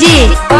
D.